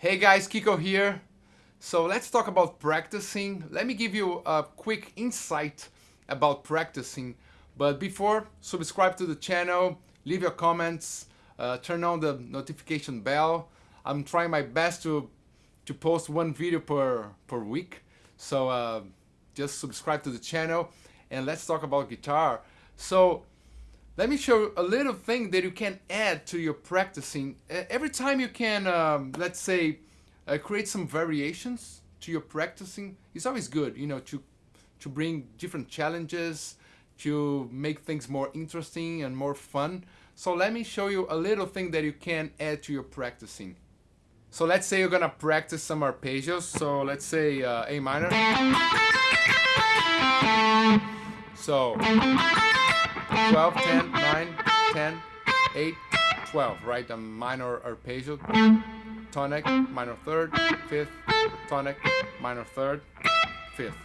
Hey guys, Kiko here. So let's talk about practicing. Let me give you a quick insight about practicing. But before, subscribe to the channel, leave your comments, uh, turn on the notification bell. I'm trying my best to to post one video per per week. So uh, just subscribe to the channel and let's talk about guitar. So let me show a little thing that you can add to your practicing. Every time you can, um, let's say, uh, create some variations to your practicing, it's always good, you know, to, to bring different challenges, to make things more interesting and more fun. So let me show you a little thing that you can add to your practicing. So let's say you're gonna practice some arpeggios. So let's say uh, A minor. So 12, 10, 9, 10, 8, 12, right? A minor arpeggio, tonic, minor third, fifth, tonic, minor third, fifth.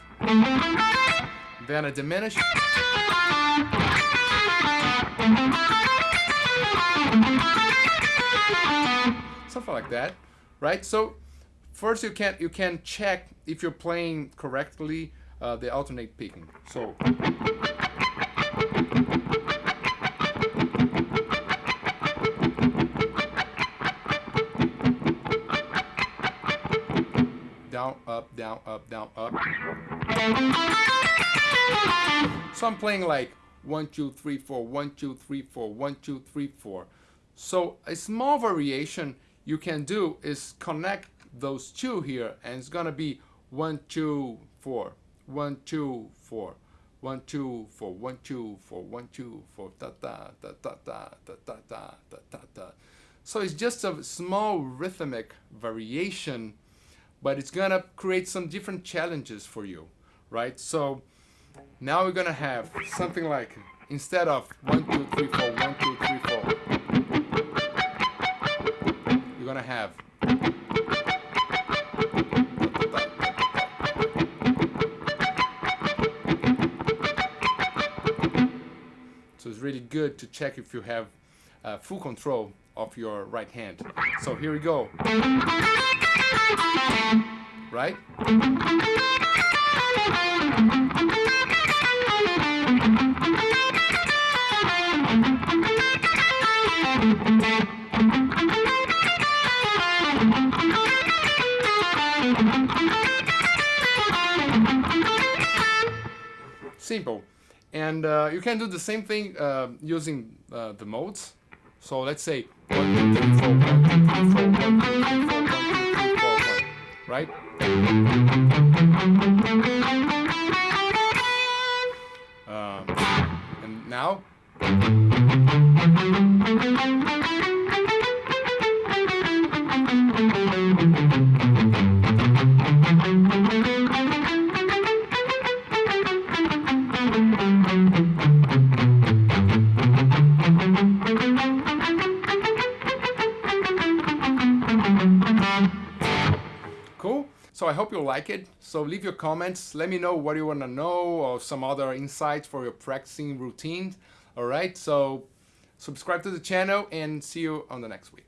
Then a diminished. Something like that, right? So first you can you can check if you're playing correctly uh, the alternate picking. So down, up, down, up, down, up. So I'm playing like one, two, three, four, one, two, three, four, one, two, three, four. So a small variation you can do is connect those two here and it's gonna be one, two, four, one, two, four, one, two, four, one, two, four, one, two, four, da da da da da da da da da da. So it's just a small rhythmic variation, but it's gonna create some different challenges for you, right? So now we're gonna have something like instead of one, two, three, four, one, two, three, four, you're gonna have So it's really good to check if you have uh, full control of your right hand. So here we go. Right? Simple. And uh, you can do the same thing uh, using uh, the modes. So let's say one, two, three, four, one, two, three, four, one, two, three, four, one, two, three, four, one, right? Um, and now. Cool. So I hope you like it. So leave your comments. Let me know what you want to know or some other insights for your practicing routine. All right. So subscribe to the channel and see you on the next week.